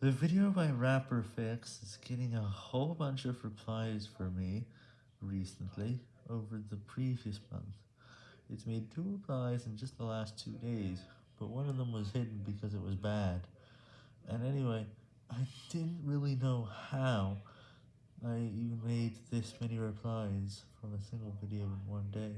The video by rapper Fix is getting a whole bunch of replies for me recently over the previous month. It's made two replies in just the last two days, but one of them was hidden because it was bad. And anyway, I didn't really know how I even made this many replies from a single video in one day.